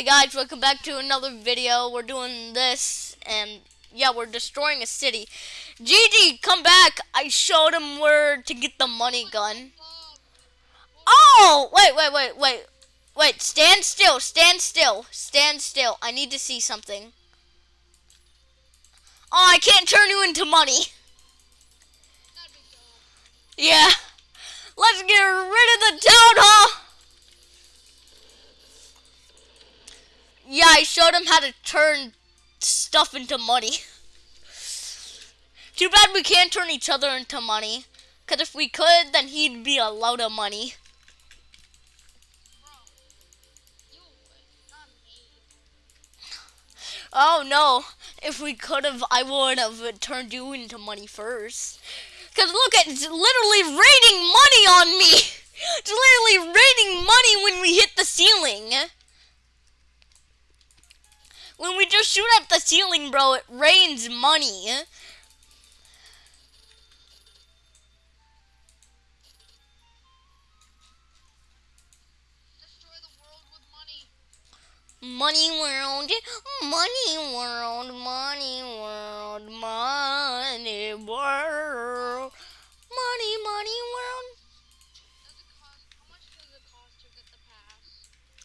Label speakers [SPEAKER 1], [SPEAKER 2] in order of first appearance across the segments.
[SPEAKER 1] Hey guys, welcome back to another video. We're doing this, and yeah, we're destroying a city. GG, come back. I showed him where to get the money gun. Oh, wait, wait, wait, wait. Wait, stand still, stand still, stand still. I need to see something. Oh, I can't turn you into money. Yeah. Let's get rid of the town hall. Yeah, I showed him how to turn stuff into money. Too bad we can't turn each other into money. Because if we could, then he'd be a load of money. Oh no, if we could have, I would have turned you into money first. Because look, at it's literally raining money on me. It's literally raining money when we hit the ceiling. When we just shoot at the ceiling, bro, it rains money. Money world, money world, money world, money world, money, money world.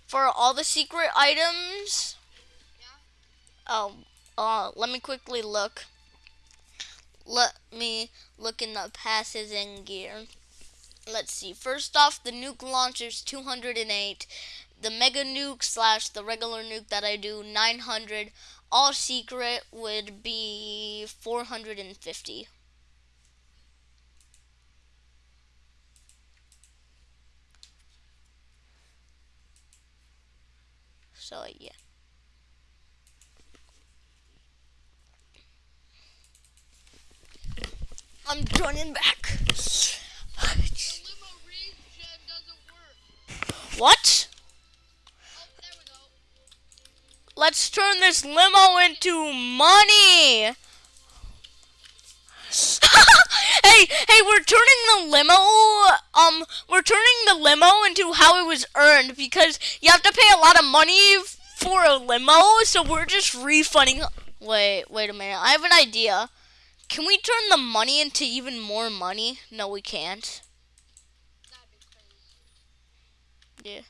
[SPEAKER 1] For all the secret items, Oh, let me quickly look. Let me look in the passes and gear. Let's see. First off, the nuke launcher's 208. The mega nuke slash the regular nuke that I do 900. All secret would be 450. So yeah. I'm joining back. What? Let's turn this limo into money. hey, hey, we're turning the limo, um, we're turning the limo into how it was earned because you have to pay a lot of money for a limo, so we're just refunding. Wait, wait a minute. I have an idea. Can we turn the money into even more money? No, we can't. Yeah.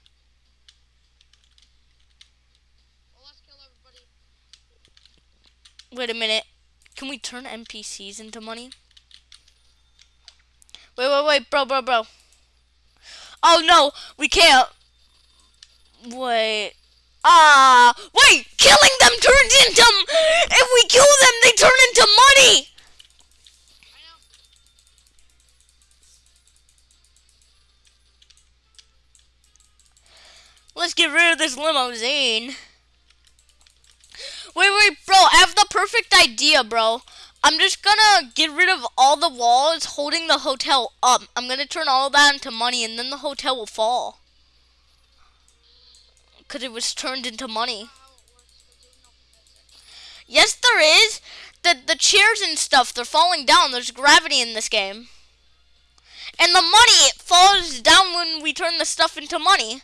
[SPEAKER 1] Wait a minute. Can we turn NPCs into money? Wait, wait, wait, bro, bro, bro. Oh, no, we can't. Wait. Ah, wait, killing them turns into, if we kill them, they turn into money. Let's get rid of this limousine. Wait, wait, bro, I have the perfect idea, bro. I'm just gonna get rid of all the walls holding the hotel up. I'm gonna turn all that into money and then the hotel will fall. Because it was turned into money. Yes, there is. The, the chairs and stuff, they're falling down. There's gravity in this game. And the money, it falls down when we turn the stuff into money.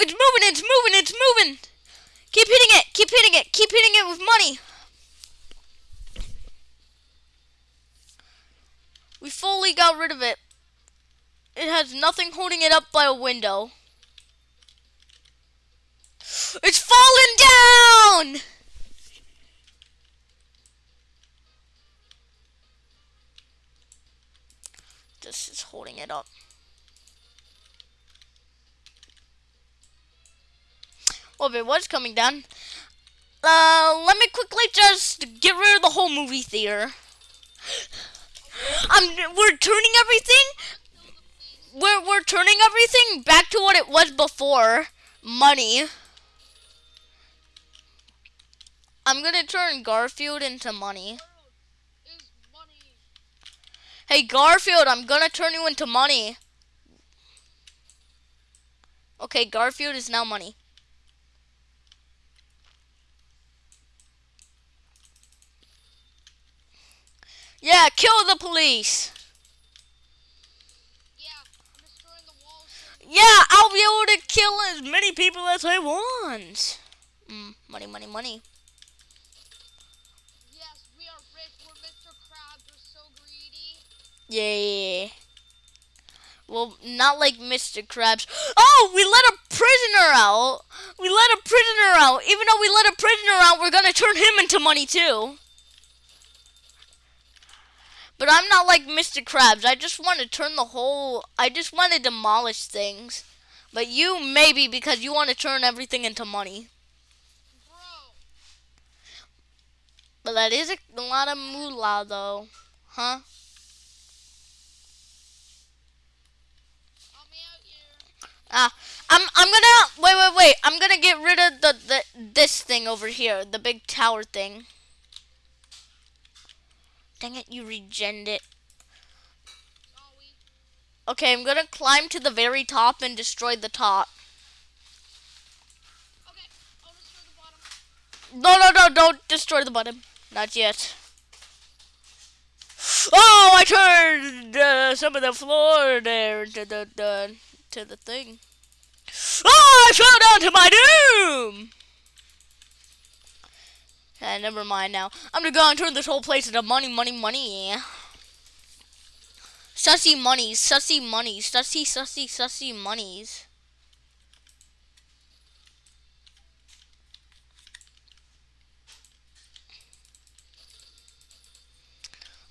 [SPEAKER 1] It's moving, it's moving, it's moving. Keep hitting it, keep hitting it, keep hitting it with money. We fully got rid of it. It has nothing holding it up by a window. It's falling down! This is holding it up. Well, if it was coming down, uh, let me quickly just get rid of the whole movie theater. I'm, we're turning everything, we're, we're turning everything back to what it was before. Money. I'm gonna turn Garfield into money. Hey Garfield, I'm gonna turn you into money. Okay, Garfield is now money. Yeah, kill the police.
[SPEAKER 2] Yeah, I'm destroying the walls.
[SPEAKER 1] Yeah, I'll be able to kill as many people as I want. Mm, money, money, money.
[SPEAKER 2] Yes, we are rich. We're Mr. Krabs. We're so greedy.
[SPEAKER 1] Yeah. Well, not like Mr. Krabs. Oh, we let a prisoner out. We let a prisoner out. Even though we let a prisoner out, we're gonna turn him into money too. But I'm not like Mr. Krabs. I just want to turn the whole. I just want to demolish things. But you maybe because you want to turn everything into money.
[SPEAKER 2] Bro,
[SPEAKER 1] But that is a, lot of moolah though, huh? Ah, I'm I'm gonna wait wait wait. I'm gonna get rid of the, the this thing over here, the big tower thing. Dang it, you regened it. Okay, I'm gonna climb to the very top and destroy the top.
[SPEAKER 2] Okay, destroy the.
[SPEAKER 1] No no no, don't destroy the bottom. Not yet. Oh, I turned uh, some of the floor there into the, the to the thing. Oh, I fell down to my doom. Uh, never mind now. I'm gonna go and turn this whole place into money, money, money. Sussy monies, sussy monies, sussy, sussy, sussy monies.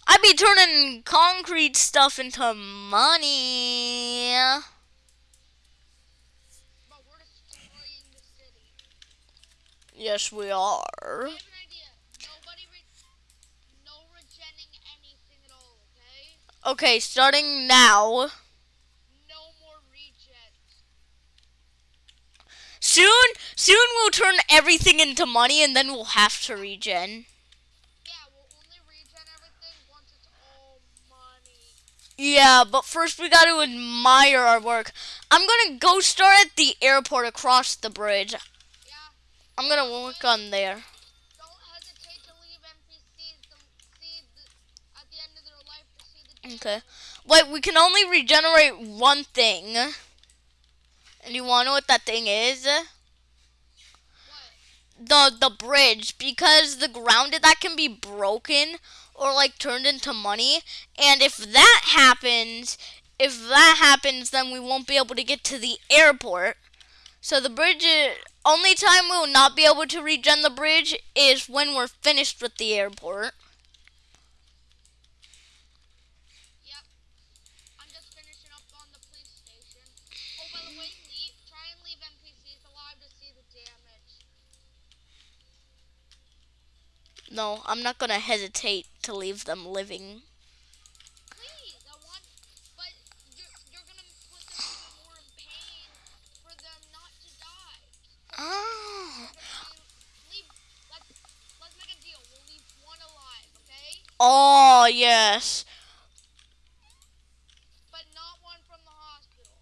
[SPEAKER 1] I be turning concrete stuff into money. Yes, we are.
[SPEAKER 2] I have an idea. Nobody re- no regenning anything at all, okay?
[SPEAKER 1] Starting now.
[SPEAKER 2] No more regens.
[SPEAKER 1] Soon, soon we'll turn everything into money and then we'll have to regen.
[SPEAKER 2] Yeah, we'll only regen everything once it's all money.
[SPEAKER 1] Yeah, but first we gotta admire our work. I'm gonna go start at the airport across the bridge.
[SPEAKER 2] Yeah,
[SPEAKER 1] I'm gonna work on there.
[SPEAKER 2] don't hesitate to leave NPCs to see the, at the end of their life to see the damage.
[SPEAKER 1] Okay. Wait, we can only regenerate one thing. And you wanna know what that thing is?
[SPEAKER 2] What?
[SPEAKER 1] the the bridge because the ground that can be broken or like turned into money and if that happens if that happens then we won't be able to get to the airport so the bridge is, only time we will not be able to regen the bridge is when we're finished with the airport no i'm not gonna hesitate to leave them living
[SPEAKER 2] Please, want, you're, you're them even more in pain for them not to die.
[SPEAKER 1] oh
[SPEAKER 2] Leave, let's, let's make a deal. We'll leave alive, okay?
[SPEAKER 1] oh yes
[SPEAKER 2] But not one from the hospital.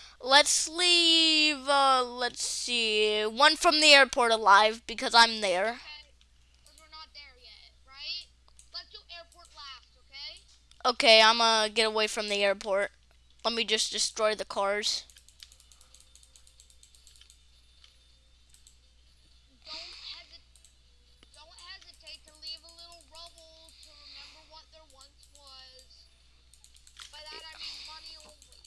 [SPEAKER 1] Let's leave, uh, let's see, one from the airport alive because I'm there.
[SPEAKER 2] Okay? Because we're not there yet, right? Let's do airport last, okay?
[SPEAKER 1] I'm gonna get away from the airport. Let me just destroy the cars.
[SPEAKER 2] Don't hesitate. Don't hesitate to leave a little rubble to remember what there once was. By that I mean money only.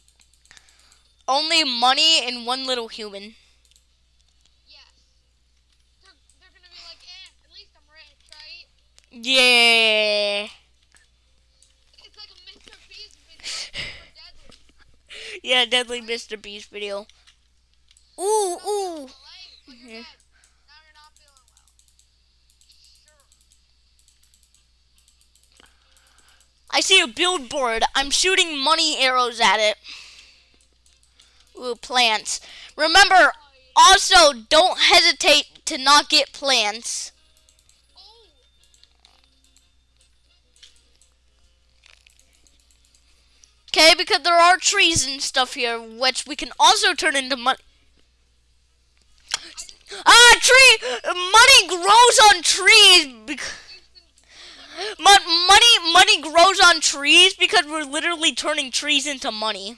[SPEAKER 1] Only money and one little human.
[SPEAKER 2] Yes. They're, they're gonna be like, eh, at least I'm rich, right?
[SPEAKER 1] Yeah.
[SPEAKER 2] It's like a Mr. Beast video for Deadly.
[SPEAKER 1] Yeah, Deadly Mr. Beast video. Ooh, ooh.
[SPEAKER 2] Leg, but you're dead. Now you're not feeling well. Sure.
[SPEAKER 1] I see a billboard. I'm shooting money arrows at it. Ooh, plants. Remember, also, don't hesitate to not get plants. Okay, because there are trees and stuff here, which we can also turn into money. Ah, tree! Money grows on trees. bec-
[SPEAKER 2] Houston,
[SPEAKER 1] Money grows on trees because we're literally turning trees into money.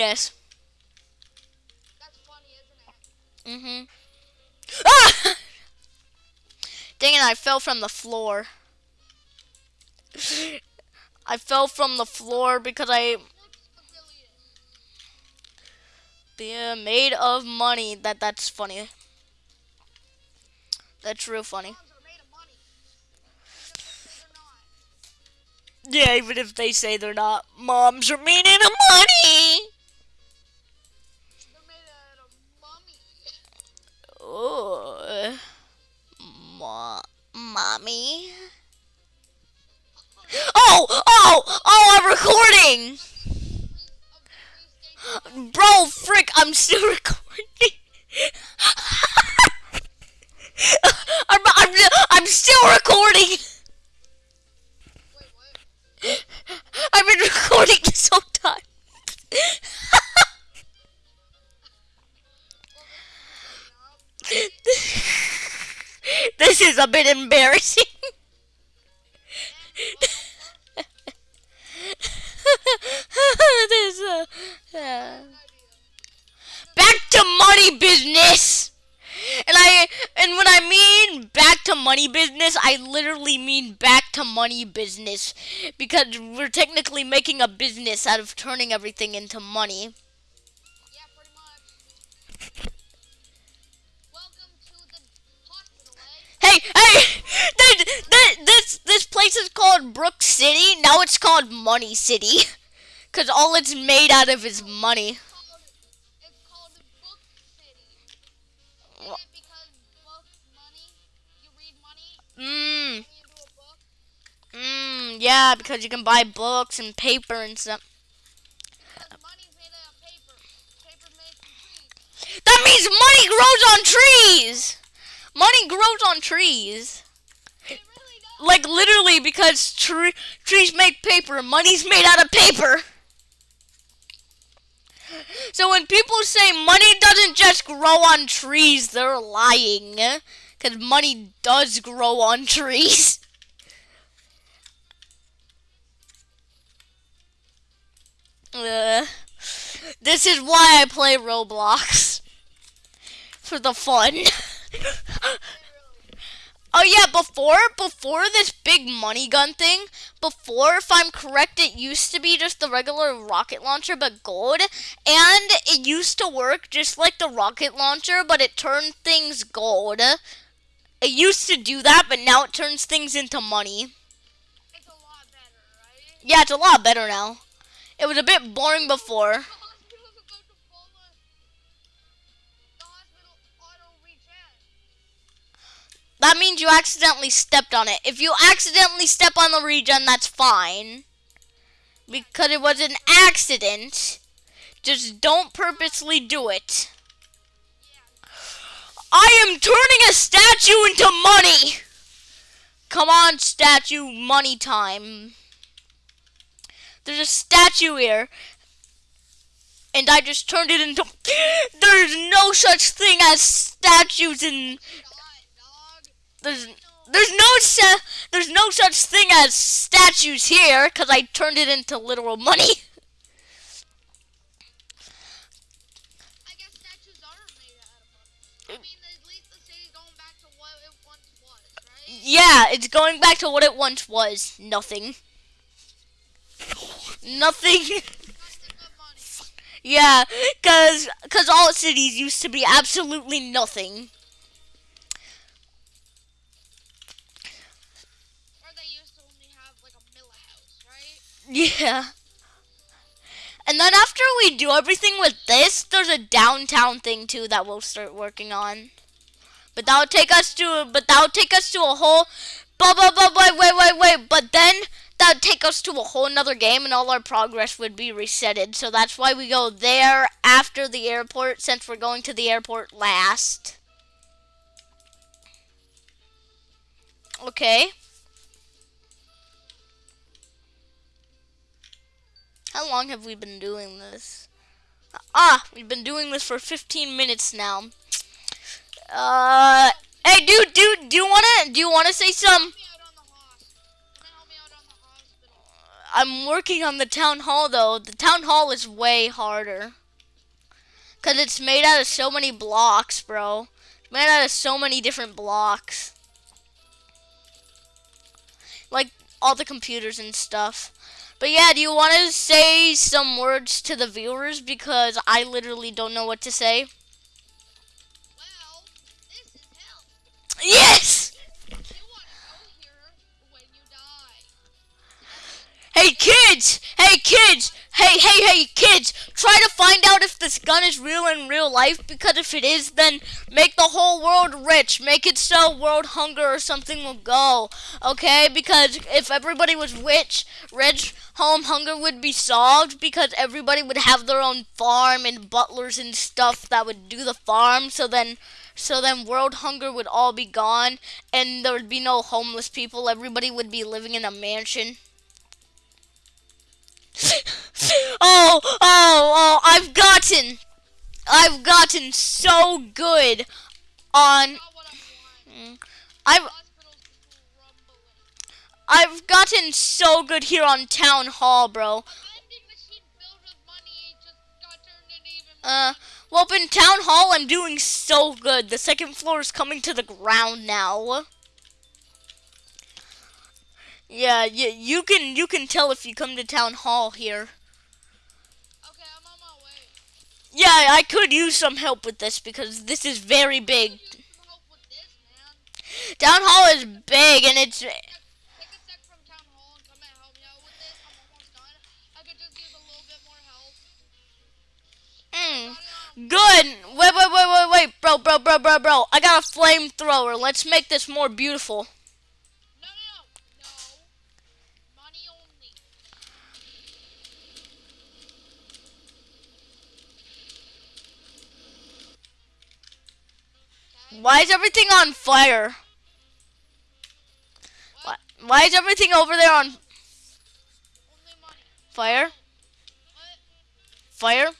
[SPEAKER 1] Yes.
[SPEAKER 2] That's funny, isn't it?
[SPEAKER 1] Mm-hmm. Ah! Dang it, I fell from the floor. I fell from the floor because I be made of money. That that's funny. That's real funny. Yeah, even if they say they're not, moms are made of money. Oh, mo- mommy. Oh, oh, oh! I'm recording. Bro, frick, I'm still recording. I'm, I'm, I'm still recording. I've been recording this whole time.
[SPEAKER 2] This is
[SPEAKER 1] a bit embarrassing. this, uh, uh, back to money business. And I and when I mean back to money business, I literally mean back to money business because we're technically making a business out of turning everything into money. Hey, hey, th- th- this this place is called Brook City. Now it's called Money City, cause all it's made out of is money.
[SPEAKER 2] It's called, it's called Book City. Is
[SPEAKER 1] Wha-
[SPEAKER 2] it because book money? You read money
[SPEAKER 1] Mmm,
[SPEAKER 2] and you do a book?
[SPEAKER 1] mmm, yeah, because you can buy books and paper and stuff.
[SPEAKER 2] Because money's made out of paper. Paper's made from trees.
[SPEAKER 1] That means money grows on trees. Money grows on trees.
[SPEAKER 2] Really.
[SPEAKER 1] Like literally because tre- trees make paper, money's made out of paper. So when people say money doesn't just grow on trees, they're lying. Cuz money does grow on trees. Uh, this is why I play Roblox. For the fun. Oh yeah, before before this big money gun thing, before if I'm correct, it used to be just the regular rocket launcher but gold, and it used to work just like the rocket launcher, but it turned things gold. It used to do that, but now it turns things into money.
[SPEAKER 2] It's a lot better, right?
[SPEAKER 1] Yeah, it's a lot better now. It was a bit boring before. That means you accidentally stepped on it. If you accidentally step on the regen, that's fine. Because it was an accident. Just don't purposely do it. I am turning a statue into money! Come on, statue, money time. There's a statue here. And I just turned it into. There's no such thing as statues in. There's there's no sa- there's no such thing as statues here because I turned it into literal money.
[SPEAKER 2] I guess statues are made out of money. I mean, at least the city's going back to what it right?
[SPEAKER 1] Yeah, it's going back to what it once was. Nothing. Nothing.
[SPEAKER 2] Nothing
[SPEAKER 1] yeah, cause cause all cities used to be absolutely nothing. Yeah. And then after we do everything with this, there's a downtown thing too that we'll start working on. But that'll take us to but that'll take us to a whole but but but wait wait wait wait but then that that would take us to a whole nother game and all our progress would be resetted. So that's why we go there after the airport since we're going to the airport last. Okay. How long have we been doing this? Ah, we've been doing this for 15 minutes now. Uh, hey, dude, dude, do you wanna, do you wanna say some? I'm working on the town hall though. The town hall is way harder. Cause it's made out of so many blocks, bro. It's made out of so many different blocks. Like all the computers and stuff. But yeah, do you want to say some words to the viewers? Because I literally don't know what to say.
[SPEAKER 2] Well, this is hell.
[SPEAKER 1] Yes!
[SPEAKER 2] You want to go here when you die.
[SPEAKER 1] Hey kids! Hey kids! Hey, hey, hey, kids! Try to find out if this gun is real in real life because if it is, then make the whole world rich. Make it so world hunger or something will go. Okay? Because if everybody was rich, rich, home hunger would be solved because everybody would have their own farm and butlers and stuff that would do the farm. So then so then world hunger would all be gone and there would be no homeless people. Everybody would be living in a mansion. oh, oh, oh, I've gotten, I've gotten so good on. I've. I've gotten so good here on Town Hall, bro.
[SPEAKER 2] Vending machine filled with money just got turned into even
[SPEAKER 1] Uh, well, up in Town Hall, I'm doing so good. The second floor is coming to the ground now. Yeah, you, you can you can tell if you come to Town Hall here.
[SPEAKER 2] Okay, I'm on my way.
[SPEAKER 1] Yeah, I could use some help with this because this is very big.
[SPEAKER 2] Use some help with this.
[SPEAKER 1] Town Hall is big and it's mm, good. Wait, wait, wait, wait, wait, bro, bro, bro, bro, bro. I got a flamethrower. Let's make this more beautiful. Why is everything on fire? Why, why is everything over there on fire?
[SPEAKER 2] What?
[SPEAKER 1] Fire?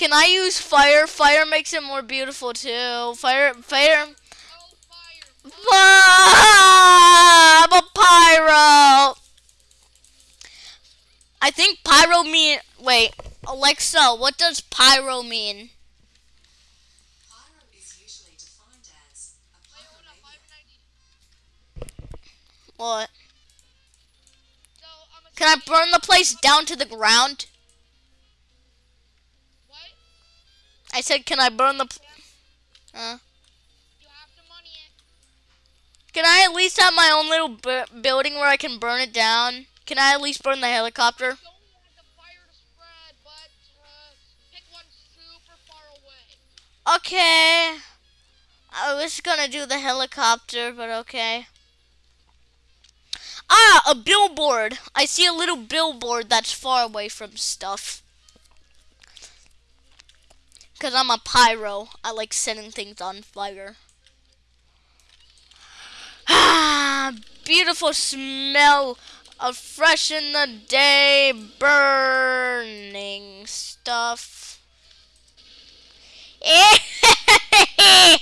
[SPEAKER 1] Can I use fire? Fire makes it more beautiful too. Fire, fire.
[SPEAKER 2] Oh, fire.
[SPEAKER 1] Ah, I'm a pyro. I think pyro mean. Wait, Alexa, what does pyro mean?
[SPEAKER 3] Pyro is usually defined as a
[SPEAKER 2] Wait, hold up.
[SPEAKER 3] pyromania.
[SPEAKER 2] 590.
[SPEAKER 1] What?
[SPEAKER 2] So, I'm a
[SPEAKER 1] Can I burn the place down to the ground? I said, can I burn the? pl- Uh,
[SPEAKER 2] You have to money it.
[SPEAKER 1] can I at least have my own little bu- building where I can burn it down? Can I at least burn the helicopter?
[SPEAKER 2] Don't want the fire to spread, but uh, pick one super far away.
[SPEAKER 1] Okay. I was gonna do the helicopter, but okay. Ah, a billboard. I see a little billboard that's far away from stuff. Because I'm a pyro. I like setting things on fire. Ah, beautiful smell of fresh in the day burning stuff.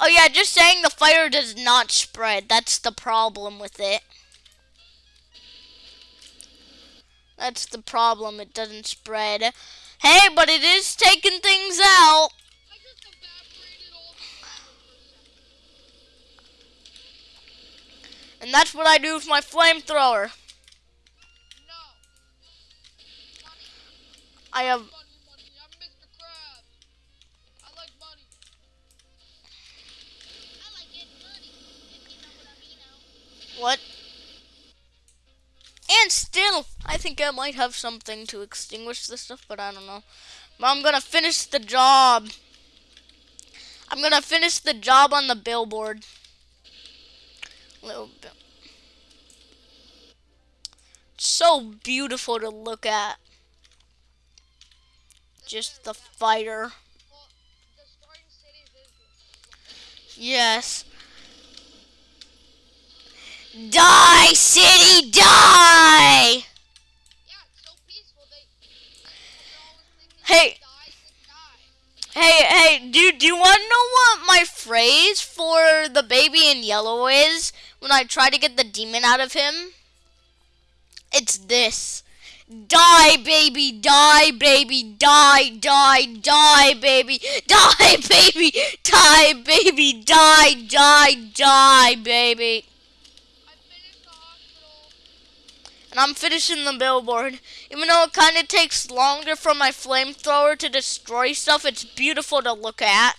[SPEAKER 1] Oh yeah, just saying the fire does not spread. That's the problem with it. That's the problem. It doesn't spread. Hey, but it is taking things out. And that's what I do with my flamethrower. I have
[SPEAKER 2] money, money. I like. I like what?
[SPEAKER 1] And still I think I might have something to extinguish this stuff, but I don't know. But I'm gonna finish the job. I'm gonna finish the job on the billboard. Little bit. So beautiful to look at. Just the fighter. Yes. Die, city, die!
[SPEAKER 2] Yeah, so. They,
[SPEAKER 1] Hey. Hey, hey, dude, do you want to know what my phrase for the baby in yellow is when I try to get the demon out of him? It's this. Die, baby, die, baby, die, die, die, baby, die, baby, die, baby, die, die, die, baby.
[SPEAKER 2] I finished the hospital.
[SPEAKER 1] And I'm finishing the billboard. Even though it kind of takes longer for my flamethrower to destroy stuff, it's beautiful to look at.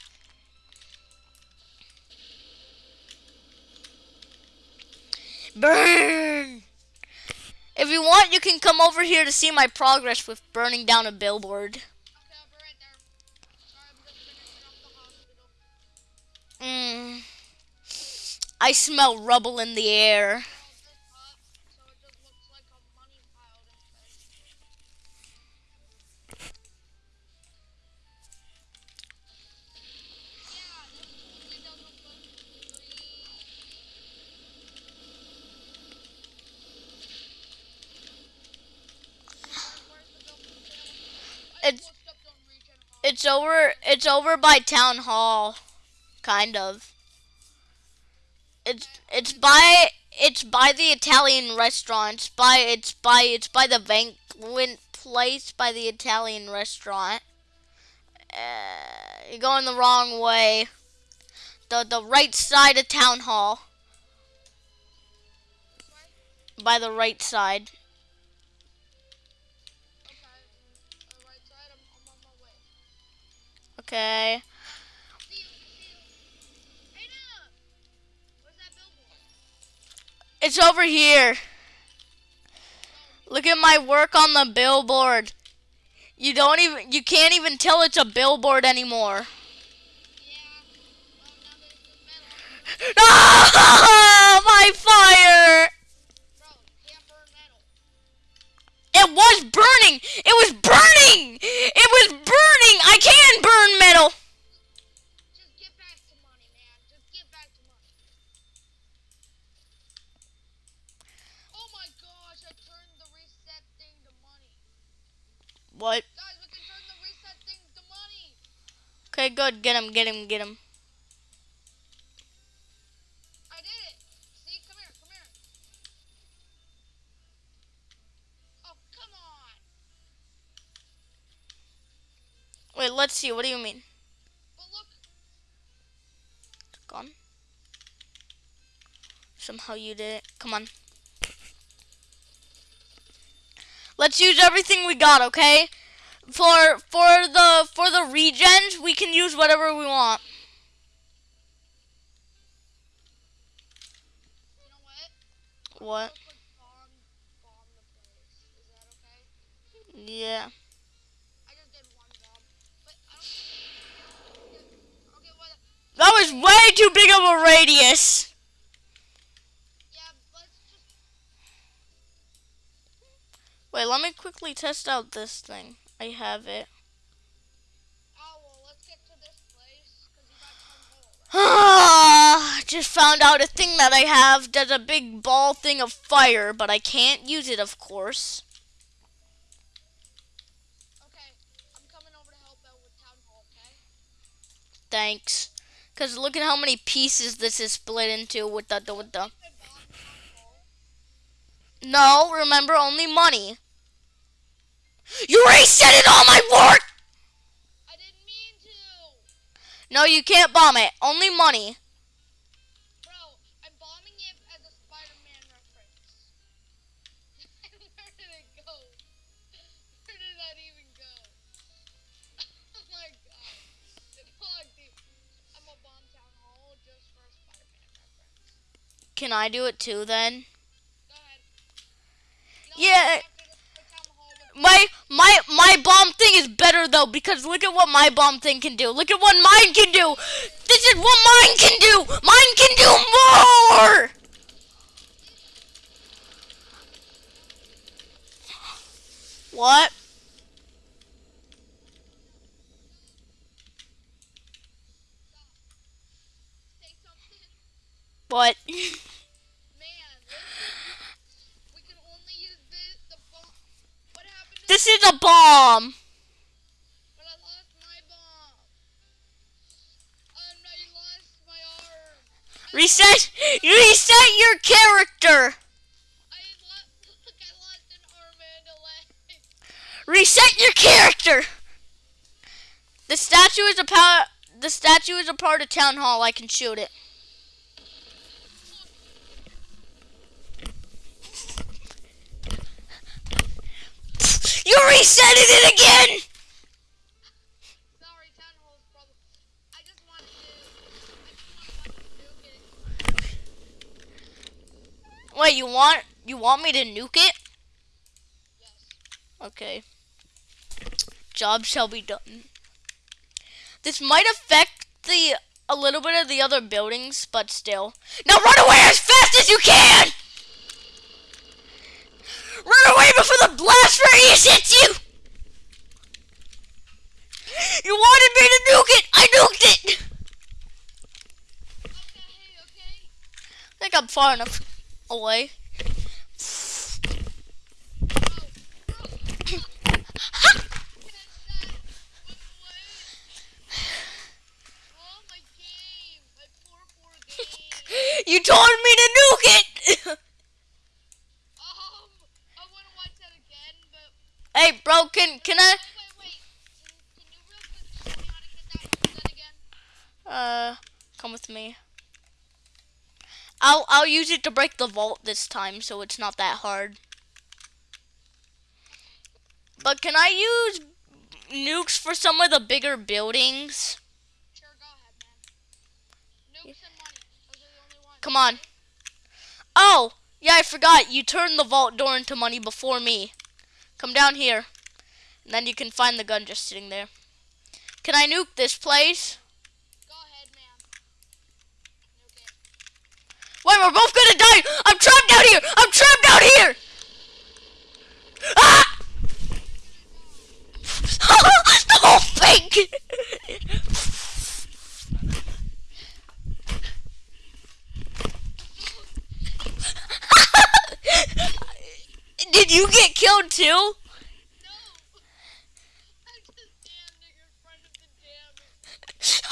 [SPEAKER 1] Burn! If you want, you can come over here to see my progress with burning down a billboard.
[SPEAKER 2] Okay, I'll be right there. Sorry, I'm just finishing up the hospital.
[SPEAKER 1] Mm. I smell rubble in the air. It's over. It's over by town hall, kind of. It's it's by it's by the Italian restaurant. It's by it's by it's by the banquet place by the Italian restaurant. Uh, you're going the wrong way. The the right side of town hall. By the right side.
[SPEAKER 2] Billboard?
[SPEAKER 1] It's over here. Look at my work on the billboard. You don't even you can't even tell it's a billboard anymore.
[SPEAKER 2] Yeah. Well.
[SPEAKER 1] Ah, my fire! It was burning! It was burning! It was burning! I can burn metal!
[SPEAKER 2] Just get back to money, man. Just get back to money. Oh gosh, I turned the reset thing to money.
[SPEAKER 1] What?
[SPEAKER 2] Guys, we can turn the reset thing to money.
[SPEAKER 1] Okay, good. Get him, get him, get him.
[SPEAKER 2] I did it. See, come here, come here. Oh, come on.
[SPEAKER 1] Wait, let's see. What do you mean?
[SPEAKER 2] But look,
[SPEAKER 1] Gone? Somehow you did it. Come on. Let's use everything we got, okay? For for the for the regens, we can use whatever we want.
[SPEAKER 2] you know what?
[SPEAKER 1] What?
[SPEAKER 2] Real bomb, bomb the place. Is that okay?
[SPEAKER 1] Yeah.
[SPEAKER 2] I just did one bomb, but I don't. Yeah. Okay, what?
[SPEAKER 1] That was way too big of a radius.
[SPEAKER 2] Yeah, let's just.
[SPEAKER 1] Wait, let me quickly test out this thing. I have it.
[SPEAKER 2] Oh well, let's get to this place because you got town
[SPEAKER 1] Ah, just found out a thing that I have does a big ball thing of fire, but I can't use it, of course.
[SPEAKER 2] Okay, I'm coming over to help out with town hall. Okay.
[SPEAKER 1] Thanks. Cause look at how many pieces this is split into with the with the.
[SPEAKER 2] I bombed town hall.
[SPEAKER 1] No, remember only money. You resetted all my work.
[SPEAKER 2] I didn't mean to.
[SPEAKER 1] No, you can't bomb it. Only money. Can I do it too then?
[SPEAKER 2] Go ahead. No,
[SPEAKER 1] Yeah. my my my bomb thing is better though because look at what my bomb thing can do. Look at what mine can do. This is what mine can do. Mine can do more. What? What?
[SPEAKER 2] Man, listen. We can only use this, the bomb. What happened to
[SPEAKER 1] This is a bomb.
[SPEAKER 2] But I lost my bomb. And I lost my arm.
[SPEAKER 1] Reset. Reset your character.
[SPEAKER 2] I lost, look, I lost an arm and a leg.
[SPEAKER 1] Reset your character. The statue is a part. The statue is a part of town hall. I can shoot it. You resetting it again.
[SPEAKER 2] Sorry, town hall's problem. I just wanted to. I just wanted to.
[SPEAKER 1] Wait, you want you want me to nuke it?
[SPEAKER 2] Yes.
[SPEAKER 1] Okay. Job shall be done. This might affect the a little bit of the other buildings, but still. Now run away as fast as you can! Run away before the blast radius hits you! You wanted me to nuke it! I nuked it! I think I'm far enough away. You told me to nuke it!
[SPEAKER 2] Um, I want to watch that again, but
[SPEAKER 1] hey, bro, can, can I... Uh, come with me. I'll I'll use it to break the vault this time, so it's not that hard. But can I use nukes for some of the bigger buildings? Come on. Oh, yeah, I forgot. You turned the vault door into money before me. Come down here. And then you can find the gun just sitting there. Can I nuke this place?
[SPEAKER 2] Go ahead, it.
[SPEAKER 1] Wait, we're both gonna die! I'm trapped out here! I'm trapped out here! Ah! the whole thing! Did you get killed too?
[SPEAKER 2] No! I'm just standing in front of the damn.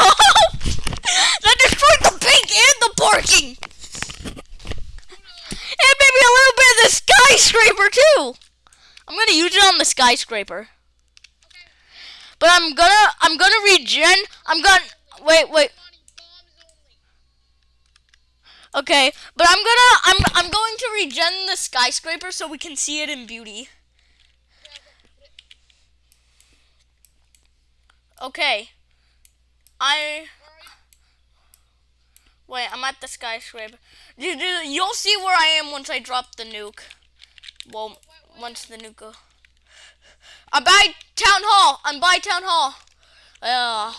[SPEAKER 1] that destroyed the pink and the parking! And maybe a little bit of the skyscraper too! I'm gonna use it on the skyscraper.
[SPEAKER 2] Okay.
[SPEAKER 1] But I'm gonna I'm gonna regen I'm gonna wait wait
[SPEAKER 2] Money, bombs only.
[SPEAKER 1] Okay but I'm gonna I'm I'm going to regen the skyscraper so we can see it in beauty. Okay. I wait I'm at the skyscraper. You, you, you'll see where I am once I drop the nuke. Well, once the nuke go. I'm by town hall. I'm by town hall. Uh,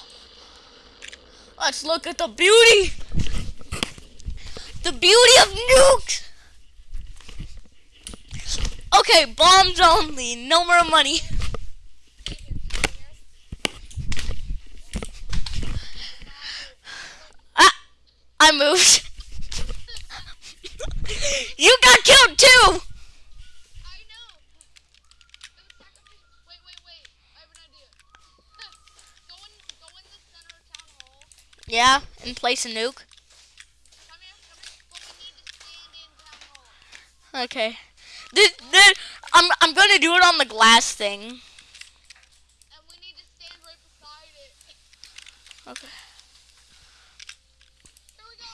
[SPEAKER 1] let's look at the beauty. The beauty of nukes. Okay, bombs only. No more money. Ah, I moved. you got killed too.
[SPEAKER 2] I know. place was sacrificial.
[SPEAKER 1] Okay. This, this, I'm I'm gonna do it on the glass thing.
[SPEAKER 2] And we need to stand right beside it.
[SPEAKER 1] Okay.
[SPEAKER 2] Here we go.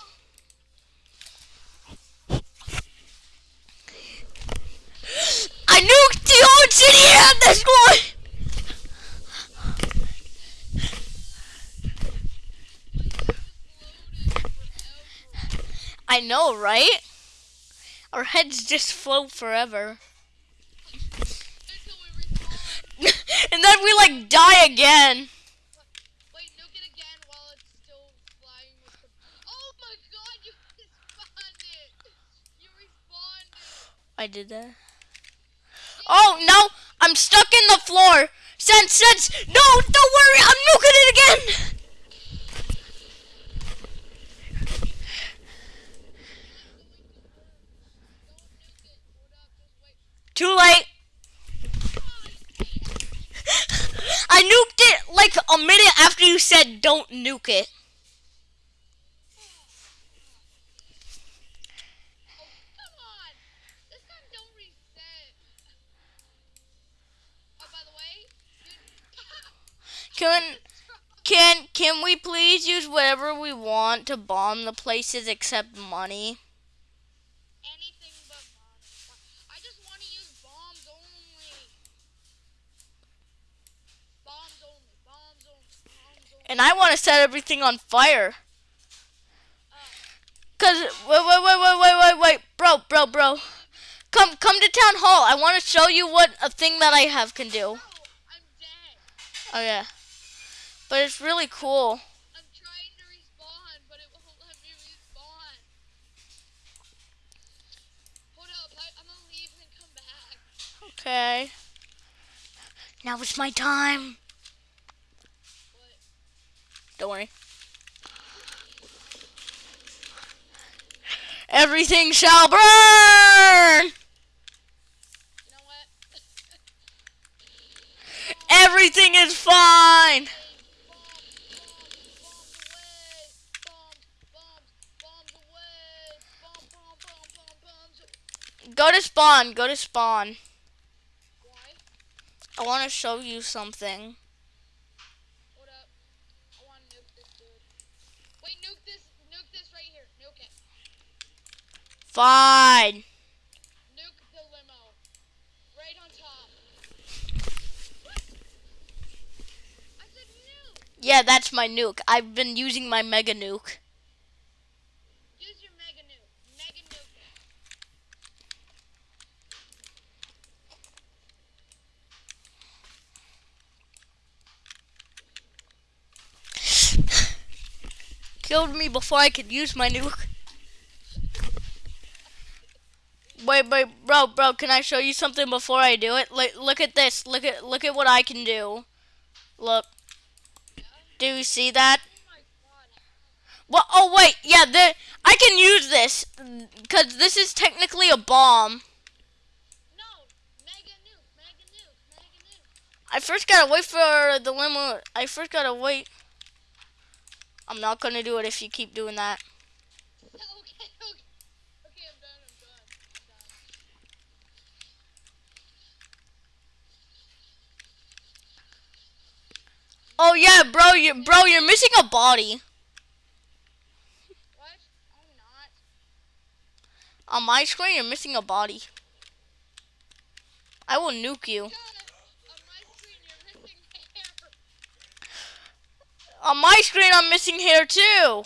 [SPEAKER 1] I nuked the old city and this one. I know, right? Our heads just float forever.
[SPEAKER 2] and
[SPEAKER 1] then we like die again.
[SPEAKER 2] Wait, nuke it again while it's still flying with the. Oh my god, you respawned it! You respawned it!
[SPEAKER 1] I did that. Oh no, I'm stuck in the floor. Sense, sense. No, don't worry, I'm nuking it again.
[SPEAKER 2] Don't nuke it. Hold up, just wait.
[SPEAKER 1] Too late. I nuked it like a minute after you said don't nuke it.
[SPEAKER 2] Oh, come on! This time don't reset. Oh, by the way, dude.
[SPEAKER 1] Can can can we please use whatever we want to bomb the places except money?
[SPEAKER 2] Anything but money. I just want to use bombs only. Bombs only. Bombs only. Bombs only.
[SPEAKER 1] And I want to set everything on fire. Cause wait wait wait wait wait wait wait bro bro bro, come come to town hall. I want to show you what a thing that I have can do.
[SPEAKER 2] no, I'm dead.
[SPEAKER 1] Oh yeah, but it's really cool.
[SPEAKER 2] I'm trying to respawn, but it won't let me respawn. Hold up, I, I'm gonna leave and come back.
[SPEAKER 1] Okay. Now it's my time. Don't worry. Everything shall burn.
[SPEAKER 2] You know?
[SPEAKER 1] Everything is fine. Go to spawn. Go to spawn.
[SPEAKER 2] Why?
[SPEAKER 1] I want to show you something.
[SPEAKER 2] Hold up. I want to nuke this dude. Wait, nuke this. Nuke this right here. Nuke it.
[SPEAKER 1] Fine.
[SPEAKER 2] Nuke the limo. Right on top. I said nuke.
[SPEAKER 1] Yeah, that's my nuke. I've been using my mega nuke.
[SPEAKER 2] Use your mega nuke. Mega nuke.
[SPEAKER 1] Killed me before I could use my nuke. Wait, wait, bro, bro, can I show you something before I do it? Look, look at this. Look at, look at what I can do. Look. Do you see that?
[SPEAKER 2] Oh.
[SPEAKER 1] Well, oh wait, yeah, the, I can use this because this is technically a bomb.
[SPEAKER 2] No. Mega nuke. Mega nuke. Mega nuke.
[SPEAKER 1] I first gotta wait for the limo. I first gotta wait. I'm not gonna do it if you keep doing that.
[SPEAKER 2] Okay, okay. Okay, I'm done, I'm done. I'm done.
[SPEAKER 1] Oh yeah, bro, you bro, you're missing a body
[SPEAKER 2] What? I'm not.
[SPEAKER 1] on my screen. You're missing a body. I will nuke you.
[SPEAKER 2] On my screen you're missing hair.
[SPEAKER 1] On my screen, I'm missing hair too.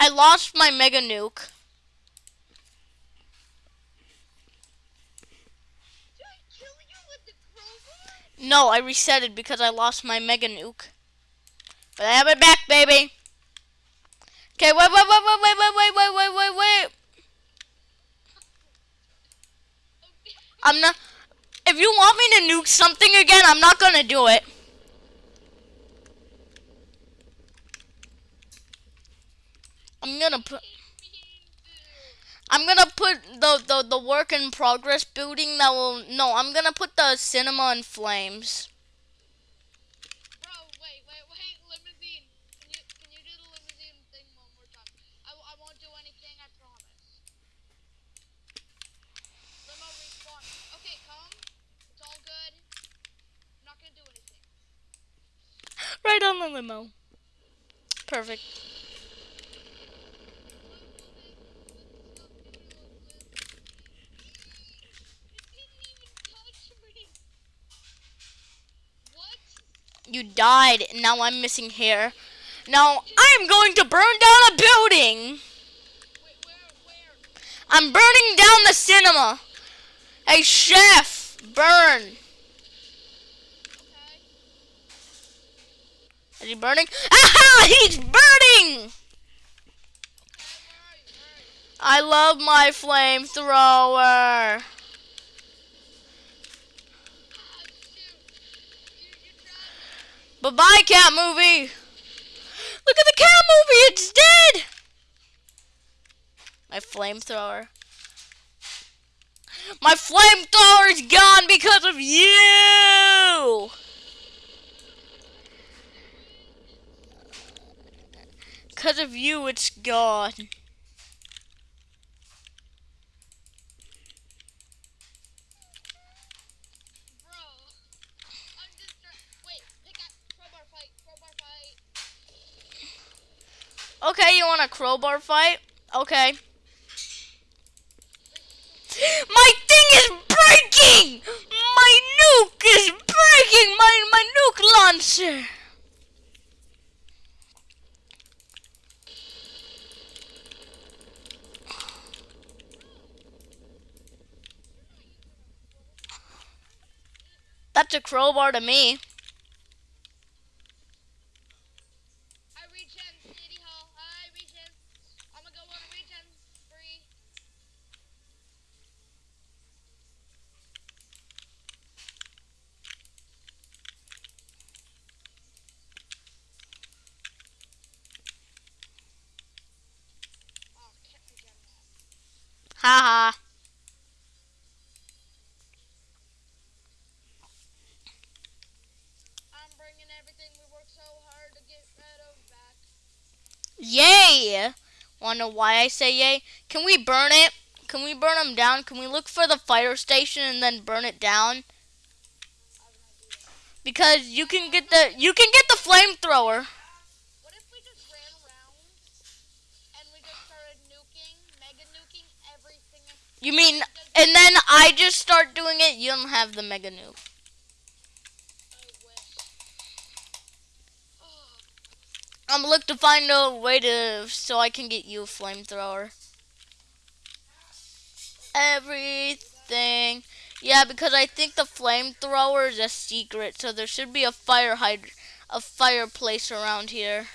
[SPEAKER 1] I lost my mega nuke.
[SPEAKER 2] Did I kill you with the crowbar?
[SPEAKER 1] No, I reset it because I lost my mega nuke. But I have it back, baby. Okay, wait, wait, wait, wait, wait, wait, wait, wait, wait, wait, wait. I'm not. If you want me to nuke something again, I'm not gonna do it. I'm gonna put. I'm gonna put the, the the work in progress building that will no. I'm gonna put the cinema in flames.
[SPEAKER 2] Bro, wait, wait, wait, limousine. You
[SPEAKER 1] died, and now I'm missing hair. Now I'm going to burn down a building! I'm burning down the cinema! Hey, chef! Burn! Is he burning? Aha! He's burning! I love my flamethrower.
[SPEAKER 2] Tried.
[SPEAKER 1] Bye bye, cat movie. Look at the cat movie. It's dead. My flamethrower. My flamethrower is gone because of you. Because of you, it's gone.
[SPEAKER 2] Bro. I'm just trying. Wait, pick up. Crowbar fight. Crowbar fight.
[SPEAKER 1] Okay, you want a crowbar fight? Okay. My thing is breaking! My nuke is breaking! My, my nuke launcher! That's a crowbar to me.
[SPEAKER 2] I regen. City Hall. I regen. I'm gonna go on a regen spree. Oh, can't regen that.
[SPEAKER 1] Haha.
[SPEAKER 2] I'm bringing everything we worked so hard to get rid of back.
[SPEAKER 1] Yay! Know why I say yay? Can we burn it? Can we burn them down? Can we look for the fire station and then burn it down?
[SPEAKER 2] I have an idea.
[SPEAKER 1] Because you can get the you can get the flamethrower.
[SPEAKER 2] What if we just ran around and we just started nuking, mega nuking everything?
[SPEAKER 1] You mean and then I just start doing it, you don't have the mega nuke. I'm look to find a way to so I can get you a flamethrower. Everything. Yeah, because I think the flamethrower is a secret, so there should be a fire hyd a fireplace around here.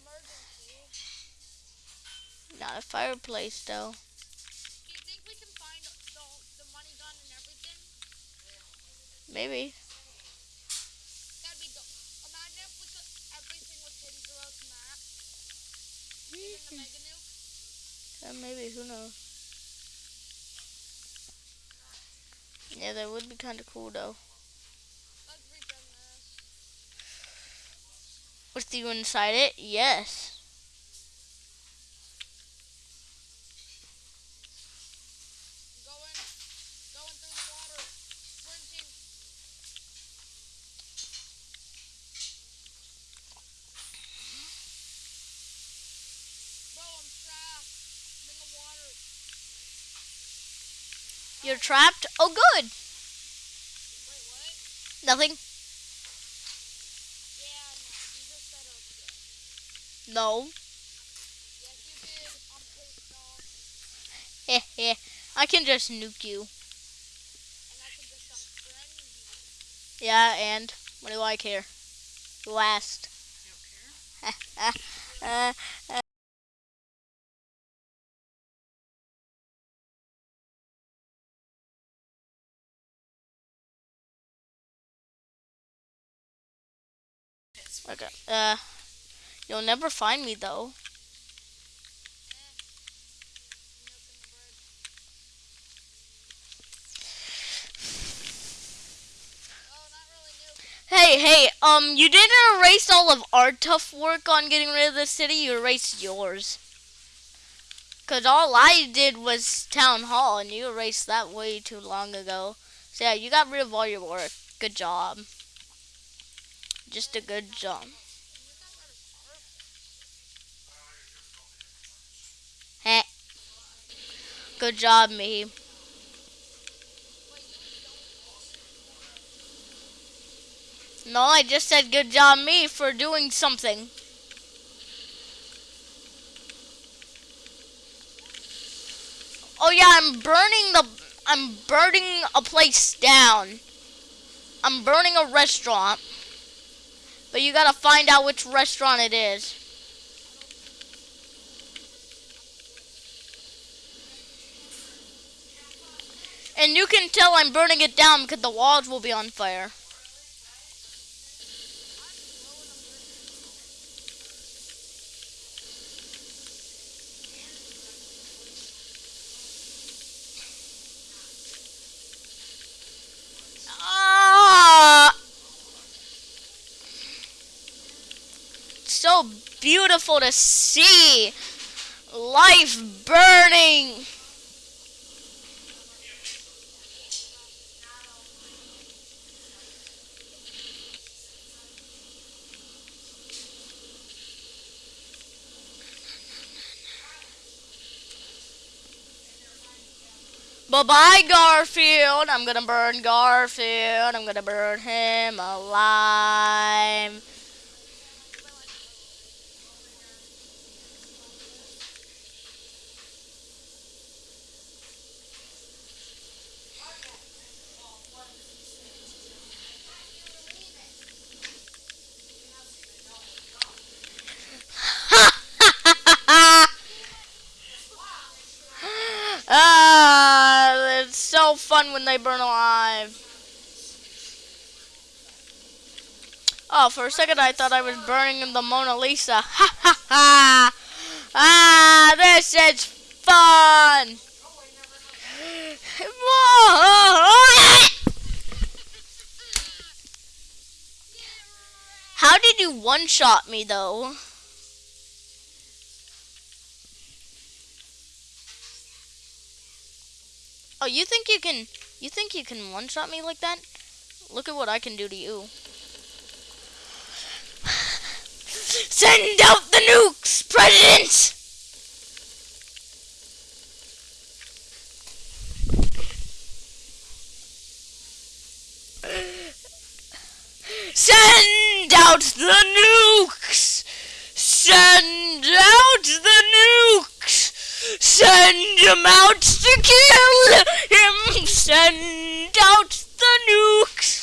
[SPEAKER 2] emergency.
[SPEAKER 1] Not a fireplace though.
[SPEAKER 2] Do you think we can find the, the money gun and everything?
[SPEAKER 1] Maybe.
[SPEAKER 2] That'd be dope. Imagine if we could, everything was hidden throughout the map. Even the mega nuke.
[SPEAKER 1] Uh, maybe, who knows? Yeah, that would be kind of cool though. With you inside it? Yes.
[SPEAKER 2] Going, going through the water. Sprinting. Bro, I'm trapped. I'm in the water.
[SPEAKER 1] You're trapped? Oh, good.
[SPEAKER 2] Wait, what?
[SPEAKER 1] Nothing?
[SPEAKER 2] Yeah, no. You just said okay.
[SPEAKER 1] No.
[SPEAKER 2] Yes. I'm pissed off.
[SPEAKER 1] Heh heh. I can just nuke you.
[SPEAKER 2] And I can just you.
[SPEAKER 1] Yeah, and what do I care? Last.
[SPEAKER 3] You don't care?
[SPEAKER 1] uh, uh, okay. Uh, you'll never find me though. Hey, hey, um, you didn't erase all of our tough work on getting rid of the city, you erased yours. Cause all I did was town hall, and you erased that way too long ago. So yeah, you got rid of all your work. Good job. Just a good job. Heh. Good job, me. No, I just said good job, me, for doing something. Oh yeah, I'm burning the. I'm burning a place down. I'm burning a restaurant. But you gotta find out which restaurant it is. And you can tell I'm burning it down because the walls will be on fire. Ah! So beautiful to see. Life burning. Bye bye, Garfield. I'm gonna burn Garfield. I'm gonna burn him alive. Ah, it's so fun when they burn alive. Oh, for a second I thought I was burning in the Mona Lisa. Ha ha ha! Ah, this is fun! How did you one-shot me, though? Oh, you think you can, you think you can one-shot me like that? Look at what I can do to you. Send out the nukes, President! Send out the nukes! Send out the nukes! Send him out to kill him! Send out the nukes!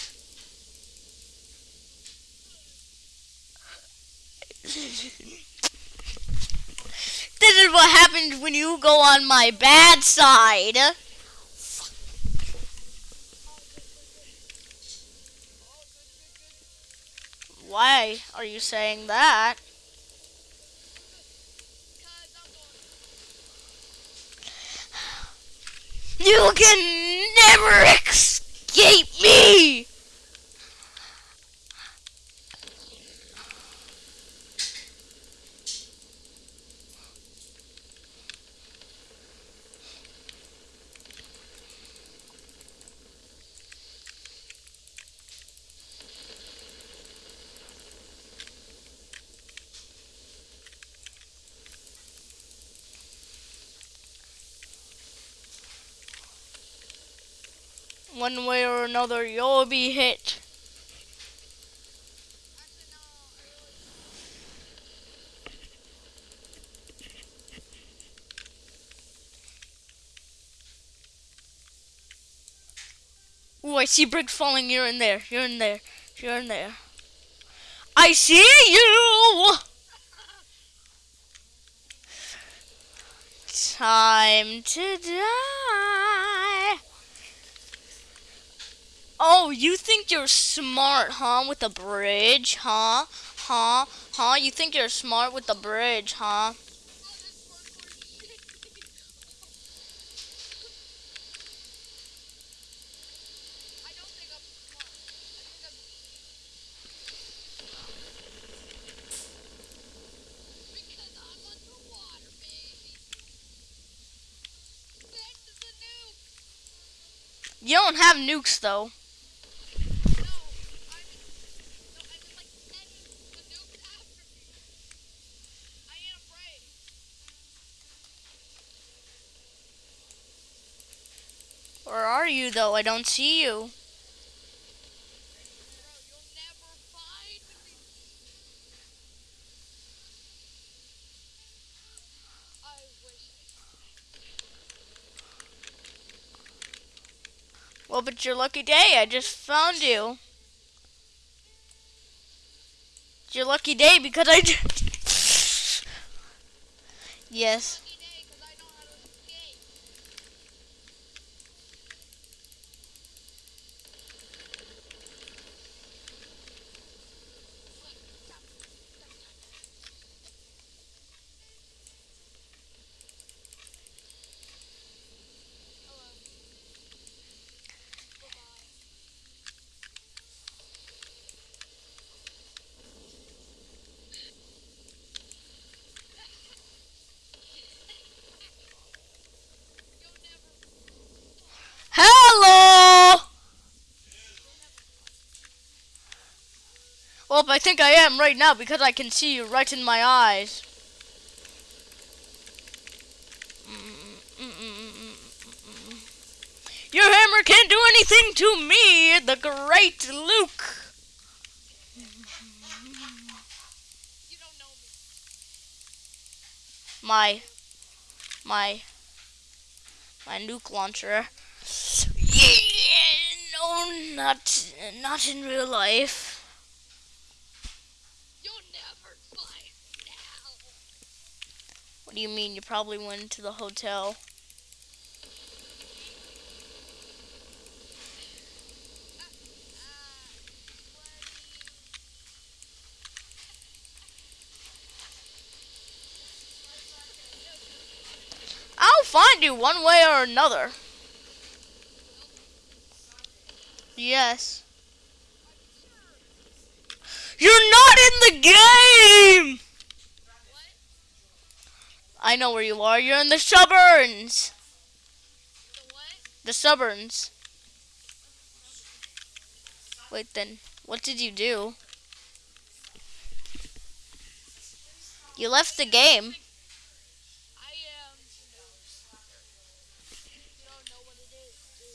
[SPEAKER 1] This is what happens when you go on my bad side. Why are you saying that? You can never escape me! One way or another, you'll be hit. Ooh, I see bricks falling. You're in there. You're in there. You're in there. I see you! Time to die. Oh, you think you're smart, huh? With the bridge, huh? Huh? Huh? You think you're smart with the bridge, huh? You don't have nukes, though.
[SPEAKER 2] No, I mean, no, I mean like send the nuke after me. I ain't afraid.
[SPEAKER 1] Where are you, though? I don't see you. Well, but your lucky day. I just found you. It's your lucky day because I. yes.
[SPEAKER 2] Lucky day, 'cause I know how to escape. Hello. Goodbye. You'll never,
[SPEAKER 1] Hello. Well, I think I am right now because I can see you right in my eyes. Your hammer can't do anything to me, the great Luke. My, my, my nuke launcher. Yeah, no, not, not in real life.
[SPEAKER 2] You'll never find now.
[SPEAKER 1] What do you mean? You probably went to the hotel. I'll find you one way or another. Yes. You're not in the game! I know where you are. You're in the suburbs.
[SPEAKER 2] The?
[SPEAKER 1] The suburbs. Wait, then. What did you do? You left the game.
[SPEAKER 2] I am. you don't know what it is, do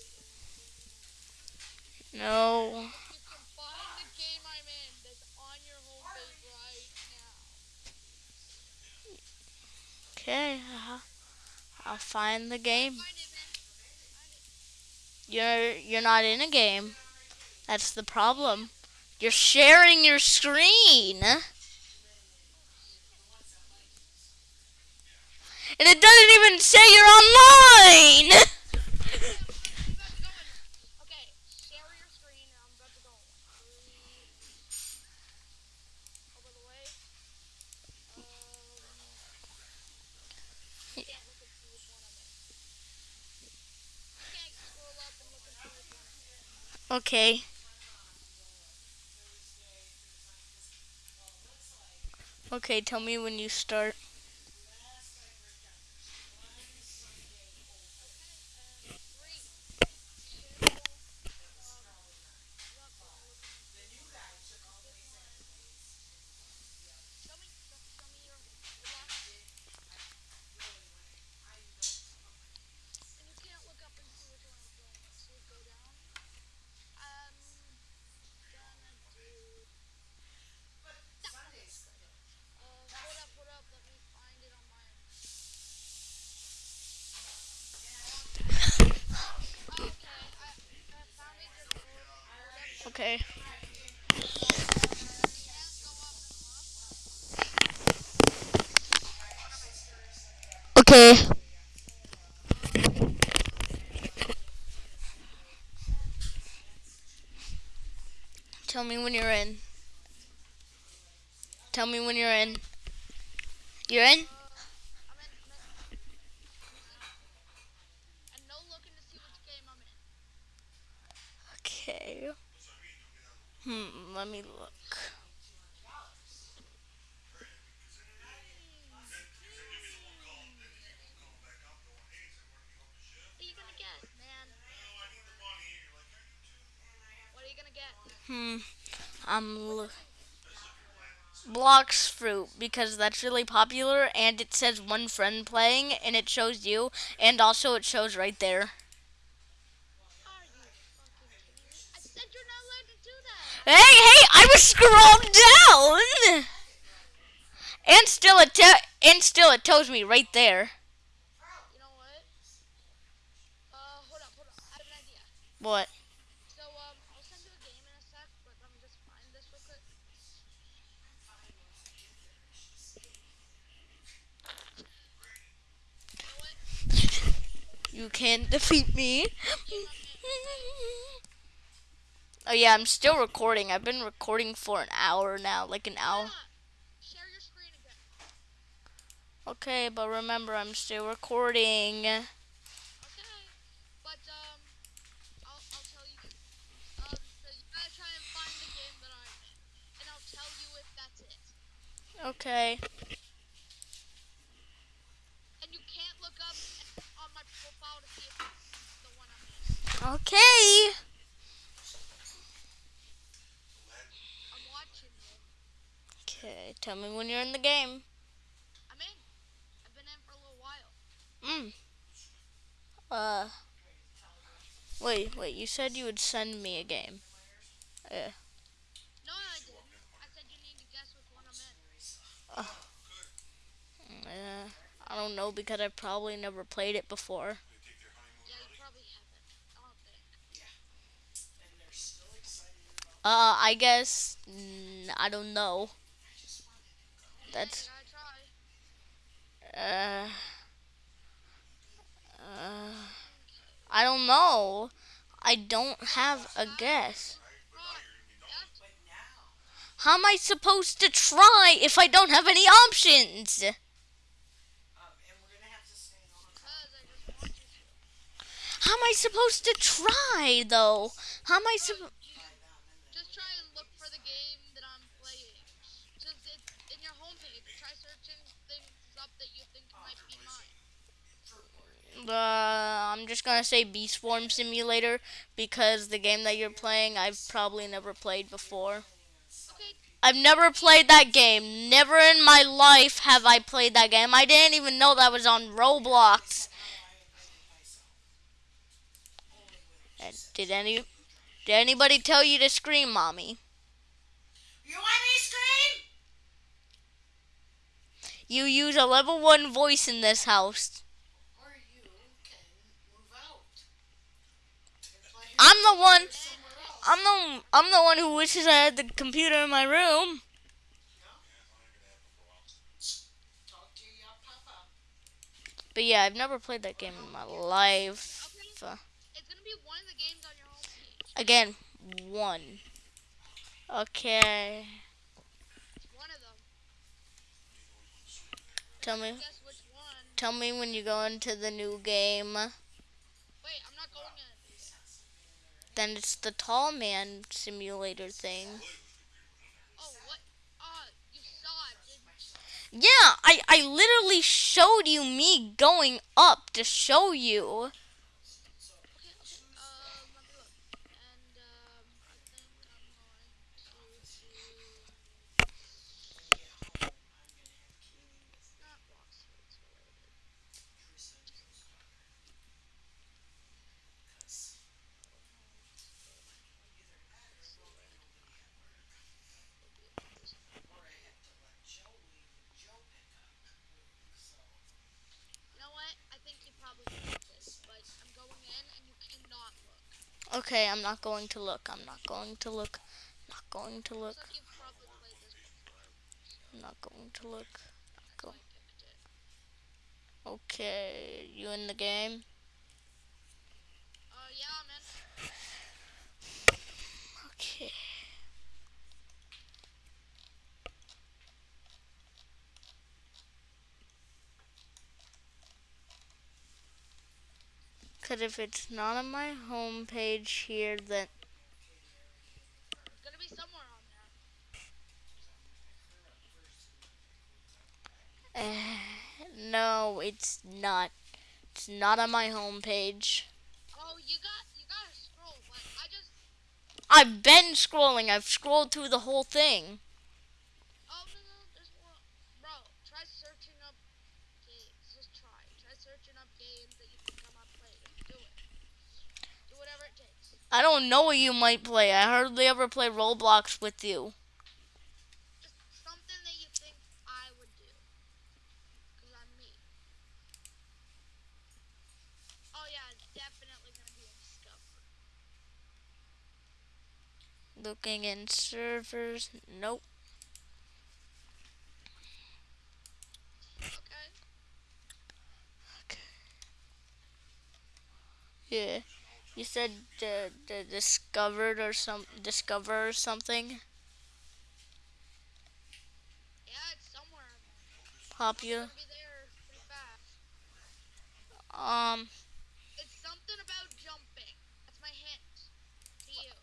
[SPEAKER 2] you?
[SPEAKER 1] No.
[SPEAKER 2] You can find the game I'm in that's on your homepage right now.
[SPEAKER 1] Okay. uh, I'll find the game. You're you're not in a game. That's the problem. You're sharing your screen. And it doesn't even say you're online.
[SPEAKER 2] I'm about to go in. Okay, share your screen and I'm about to go. Three. Over the way. Um. Can't look and see which one I'm in. Can't scroll up and look and see which one I'm in.
[SPEAKER 1] Okay. Okay, tell me when you start.
[SPEAKER 2] Three. Two. Um. Show me, show, show me your, your box. And you can't look up and see which one I'm doing. So you go down. I'm gonna do. Uh, hold up, hold up. Let me find it on my. Oh, okay, I, I found it. Just hold, hold up.
[SPEAKER 1] Okay.
[SPEAKER 2] Can't go up and look.
[SPEAKER 1] Okay. Tell me when you're in. Tell me when you're in. You're in?
[SPEAKER 2] I'm in, I'm in. And no looking to see which game I'm in.
[SPEAKER 1] Okay. Hmm, let me look.
[SPEAKER 2] What are you gonna get, man? What are you gonna get?
[SPEAKER 1] Hmm. I'm look. Blox Fruit because that's really popular and it says one friend playing and it shows you and also it shows right there.
[SPEAKER 2] Are you fucking kidding me? I said you're not allowed to do that.
[SPEAKER 1] Hey, hey, I was scrolled down. And still it and still it tells me right there.
[SPEAKER 2] You know what? Uh, hold up, hold up. I have an idea.
[SPEAKER 1] What?
[SPEAKER 2] So, um, I'll send you a game in a sec, but let me just find this real quick.
[SPEAKER 1] You can't defeat me. Oh yeah, I'm still recording. I've been recording for an hour now, like an hour. Okay, but remember, I'm still recording.
[SPEAKER 2] Okay. And you can't look up on my profile to see if it's the one I'm in.
[SPEAKER 1] Okay.
[SPEAKER 2] I'm watching you.
[SPEAKER 1] Okay, tell me when you're in the game.
[SPEAKER 2] I'm in. I've been in for a little while.
[SPEAKER 1] Mm. Uh. Wait, wait. You said you would send me a game. Yeah.
[SPEAKER 2] No, I didn't. I said you need to guess which one I'm in.
[SPEAKER 1] Uh, I don't know because I probably never played it before.
[SPEAKER 2] Yeah, you probably haven't. I don't think.
[SPEAKER 1] Uh, I guess mm, I don't know. That's uh, uh, I don't know. I don't have a guess. How am I supposed to try if I don't have any options? How am I supposed to try though? How am I supposed?
[SPEAKER 2] Just try and look for the game that I'm playing. Just it's in your homepage. Try searching things up that you think might be mine.
[SPEAKER 1] Uh, I'm just gonna say Beast Form Simulator because the game that you're playing I've probably never played before.
[SPEAKER 2] Okay.
[SPEAKER 1] I've never played that game. Never in my life have I played that game. I didn't even know that was on Roblox. And did any did anybody tell you to scream, mommy?
[SPEAKER 3] You want me to scream?
[SPEAKER 1] You use a level one voice in this house.
[SPEAKER 3] Or you can move out. and play
[SPEAKER 1] I'm the one. I'm the I'm the one who wishes I had the computer in my room. But yeah, I've never played that game in my life. Again, one. Okay. Tell me tell me when you go into the new game.
[SPEAKER 2] Wait, I'm not going in.
[SPEAKER 1] Then it's the tall man simulator thing. Yeah, I, I literally showed you me going up to show you.
[SPEAKER 2] Okay, okay. Um, let me look. And um, I think I'm going to do not box rates related. You know what? I think you probably got this, but I'm going in and you cannot look.
[SPEAKER 1] Okay, I'm not going to look. I'm not going to look. Not going to look. I'm not going to look. Okay, you in the game?
[SPEAKER 2] Uh, yeah, I'm in.
[SPEAKER 1] Okay. Cause if it's not on my home page here, then
[SPEAKER 2] It's gonna be somewhere on there.
[SPEAKER 1] uh, no, it's not. It's not on my home page.
[SPEAKER 2] Oh, you got you gotta scroll, but I just
[SPEAKER 1] I've been scrolling. I've scrolled through the whole thing.
[SPEAKER 2] oh no no there's one bro. Try searching up games. Just try. Try searching up games that you think I might play. Just do it. Do whatever it takes.
[SPEAKER 1] I don't know what you might play. I hardly ever play Roblox with you.
[SPEAKER 2] Just something that you think I would do. Cause I'm me. Oh yeah, it's definitely gonna be in Discover.
[SPEAKER 1] Looking in servers. Nope.
[SPEAKER 2] Okay.
[SPEAKER 1] Yeah. You said the the discovered or some discover or something.
[SPEAKER 2] Yeah, it's somewhere.
[SPEAKER 1] Popular.
[SPEAKER 2] Be there fast.
[SPEAKER 1] Um.
[SPEAKER 2] It's something about jumping. That's my hint.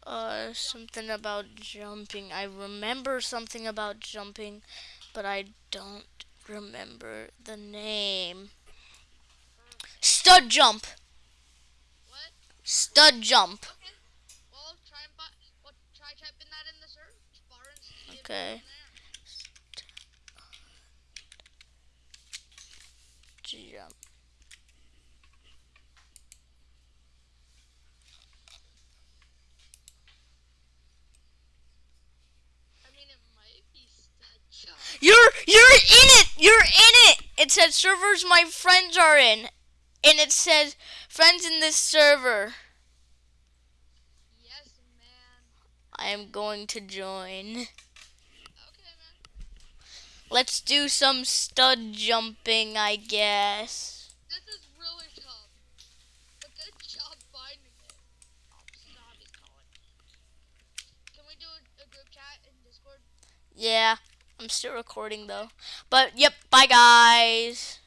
[SPEAKER 1] Uh, something about jumping. I remember something about jumping, but I don't remember the name. Stud jump. Stud jump.
[SPEAKER 2] Okay. Well, try and well, try typing that in the search bar and see if it's there.
[SPEAKER 1] Jump.
[SPEAKER 2] I mean, it might be stud jump.
[SPEAKER 1] You're you're in it. You're in it. It said servers my friends are in, and it says friends in this server.
[SPEAKER 2] Yes, man.
[SPEAKER 1] I am going to join.
[SPEAKER 2] Okay, man.
[SPEAKER 1] Let's do some stud jumping, I guess.
[SPEAKER 2] This is really tough. But good job finding it. Zombies calling. Can we do a, a group chat in Discord?
[SPEAKER 1] Yeah, I'm still recording though. But yep, bye guys.